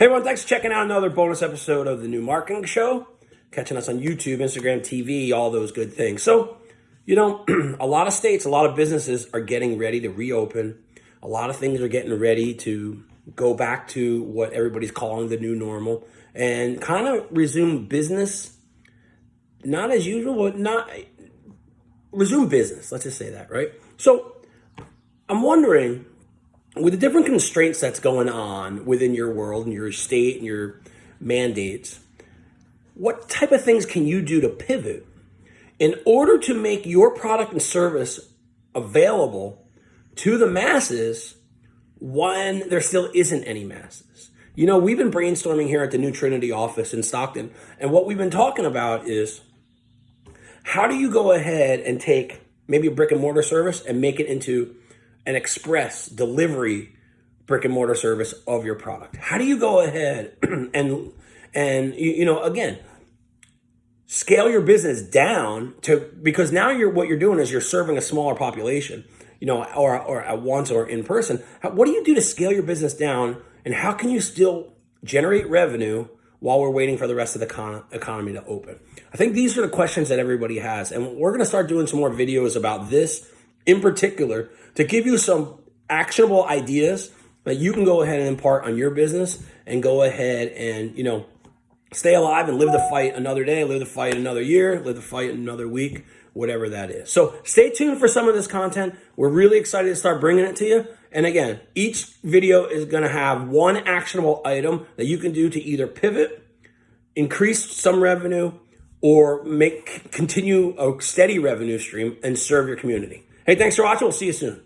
Hey everyone, thanks for checking out another bonus episode of the New Marketing Show. Catching us on YouTube, Instagram, TV, all those good things. So, you know, a lot of states, a lot of businesses are getting ready to reopen. A lot of things are getting ready to go back to what everybody's calling the new normal and kind of resume business. Not as usual, but not resume business. Let's just say that, right? So, I'm wondering with the different constraints that's going on within your world and your state and your mandates, what type of things can you do to pivot in order to make your product and service available to the masses when there still isn't any masses? You know, we've been brainstorming here at the New Trinity office in Stockton, and what we've been talking about is how do you go ahead and take maybe a brick and mortar service and make it into an express delivery brick and mortar service of your product? How do you go ahead and and you, know again scale your business down to because now you're what you're doing is you're serving a smaller population, you know, or or at once or in person. How, what do you do to scale your business down, and how can you still generate revenue while we're waiting for the rest of the con- economy to open? I think these are the questions that everybody has, and we're going to start doing some more videos about this in particular to give you some actionable ideas that you can go ahead and impart on your business and go ahead and, you know, stay alive and live the fight another day, live the fight another year, live the fight another week, whatever that is. So stay tuned for some of this content. We're really excited to start bringing it to you. And again, each video is going to have one actionable item that you can do to either pivot, increase some revenue, or make continue a steady revenue stream and serve your community. Hey, thanks for watching. We'll see you soon.